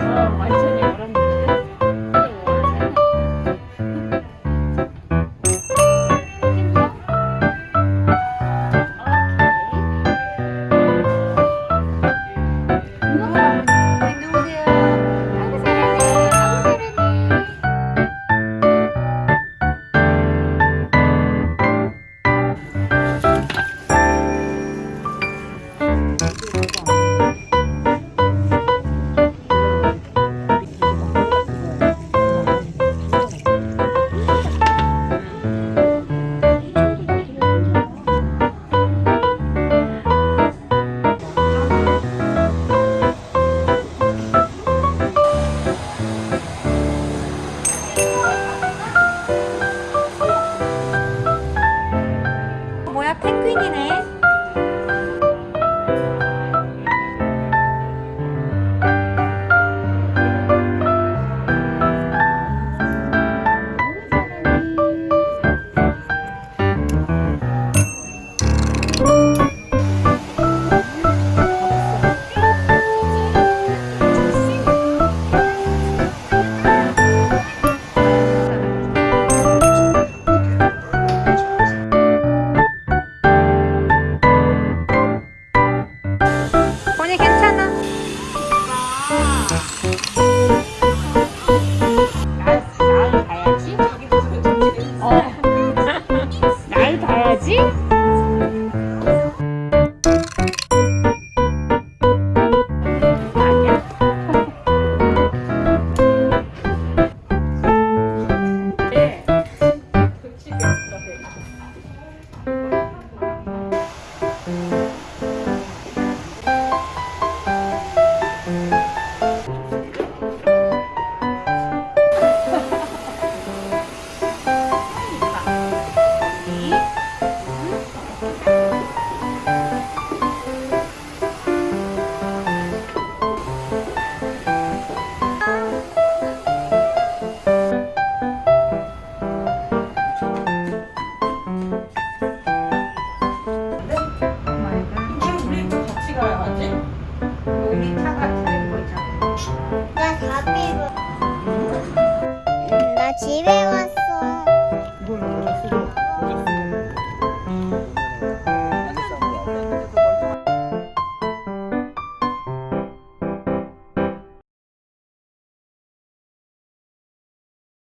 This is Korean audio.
Oh my God. 뭐야? 펭귄이네. 渋谷